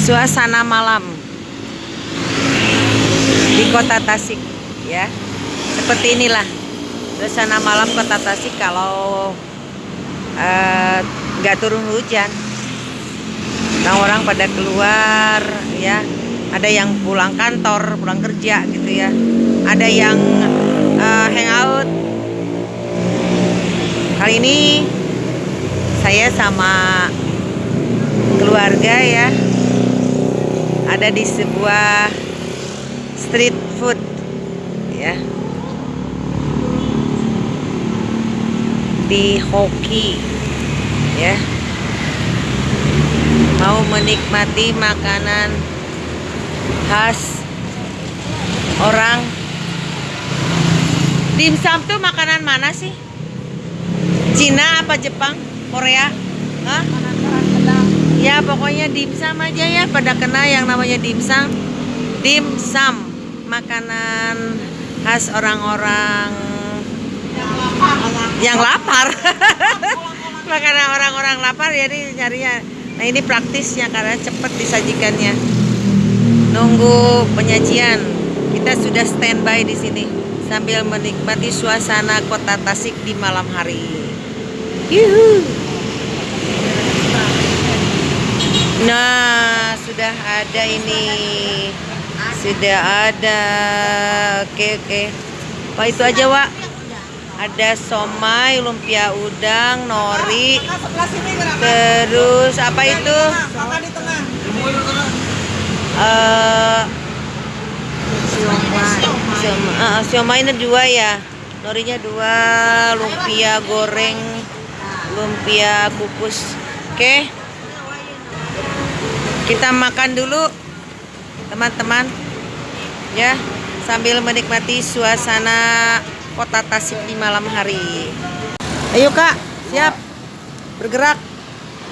suasana malam di kota Tasik ya. Seperti inilah suasana malam kota Tasik kalau eh, nggak uh, turun hujan. Orang-orang pada keluar ya. Ada yang pulang kantor pulang kerja gitu ya. Ada yang uh, hangout. Kali ini saya sama keluarga ya ada di sebuah street food ya. Di hoki ya. Mau menikmati makanan khas orang. Dimsum tuh makanan mana sih? Cina apa Jepang? Korea? Hah? Ya pokoknya dimsum aja ya. Pada kena yang namanya dimsum dimsum makanan khas orang-orang yang lapar. Makanan orang-orang lapar jadi nyarinya. Nah ini praktisnya karena cepat disajikannya. Nunggu penyajian. Kita sudah standby di sini sambil menikmati suasana kota Tasik di malam hari. Yuhu. Nah, sudah ada ini. Sudah ada. Oke, oke. Pak itu aja, Wak. Ada somai, lumpia udang, nori. Terus apa itu? Uh, siomay. Uh, siomay dua ya. Norinya dua, lumpia goreng, lumpia kukus. Oke. Okay kita makan dulu teman-teman. Ya sambil menikmati suasana kota Tasik di malam hari. Ayo kak. Siap. Bergerak.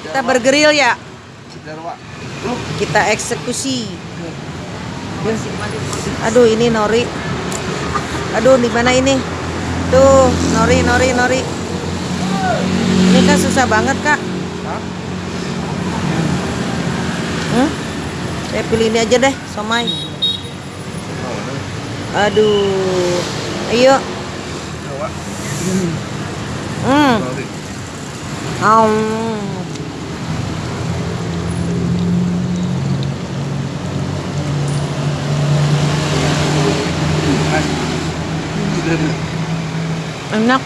Kita bergeril ya. Kita eksekusi. Aduh ini nori. Aduh di mana ini? Tuh nori nori nori. Ini kan susah banget kak Saya pilih ini aja deh, somai. Aduh. Ayo. Hmm. Um. Enak.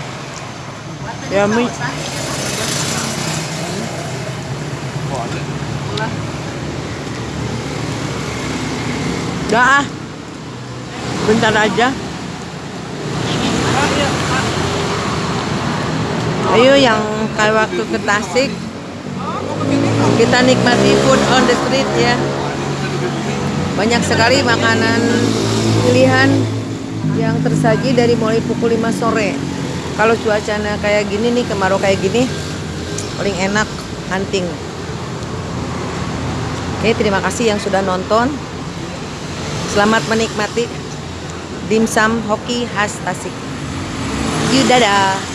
Yummy. Udah ah. Bentar aja. Ayo yang kayak waktu ke Tasik kita nikmati food on the street ya. Banyak sekali makanan pilihan yang tersaji dari mulai pukul 5 sore. Kalau cuacanya kayak gini nih, kemarau kayak gini, paling enak hunting. Oke, terima kasih yang sudah nonton. Selamat menikmati dimsum hoki khas Tasik. Yuk dadah.